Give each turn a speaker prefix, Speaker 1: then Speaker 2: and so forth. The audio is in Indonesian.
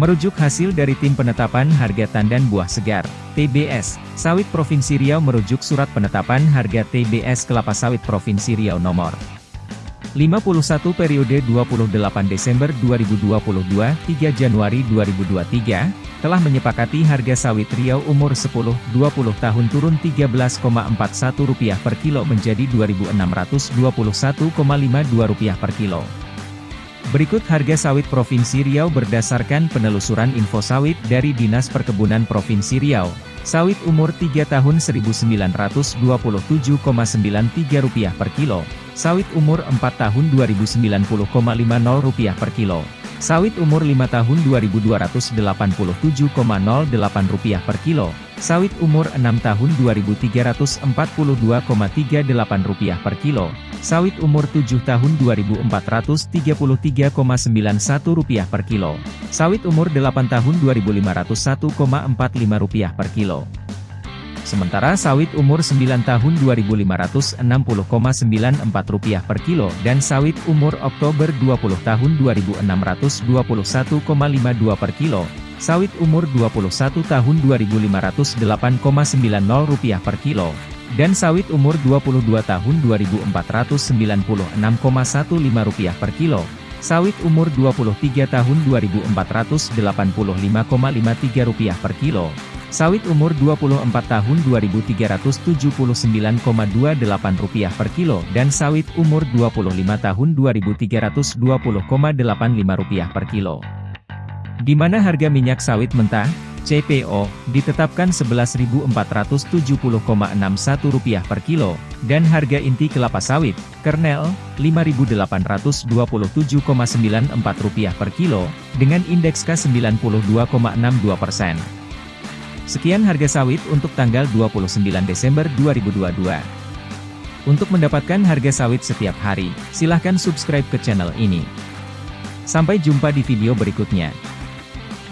Speaker 1: Merujuk hasil dari Tim Penetapan Harga Tandan Buah Segar, TBS, Sawit Provinsi Riau merujuk Surat Penetapan Harga TBS Kelapa Sawit Provinsi Riau nomor 51 periode 28 Desember 2022, 3 Januari 2023, telah menyepakati harga sawit Riau umur 10-20 tahun turun Rp13,41 per kilo menjadi Rp2.621,52 per kilo. Berikut harga sawit Provinsi Riau berdasarkan penelusuran info sawit dari Dinas Perkebunan Provinsi Riau. Sawit umur 3 tahun Rp1.927,93 per kilo. Sawit umur 4 tahun Rp2.090,50 per kilo. Sawit umur 5 tahun Rp2.287,08 per kilo. Sawit umur 6 tahun Rp2.342,38 per kilo. Sawit umur 7 tahun Rp2.433,91 per kilo. Sawit umur 8 tahun Rp2.501,45 per kilo. Sementara sawit umur 9 tahun Rp2.560,94 per kilo dan sawit umur Oktober 20 tahun Rp2.621,52 per kilo, sawit umur 21 tahun Rp2.508,90 per kilo, dan sawit umur 22 tahun Rp2.496,15 per kilo, sawit umur 23 tahun Rp2.485,53 per kilo, Sawit umur 24 tahun Rp2.379,28 per kilo dan sawit umur 25 tahun Rp2.320,85 per kilo. Di mana harga minyak sawit mentah, CPO, ditetapkan Rp11.470,61 per kilo, dan harga inti kelapa sawit, kernel, Rp5.827,94 per kilo, dengan indeks K92,62 persen. Sekian harga sawit untuk tanggal 29 Desember 2022. Untuk mendapatkan harga sawit setiap hari, silahkan subscribe ke channel ini. Sampai jumpa di video berikutnya.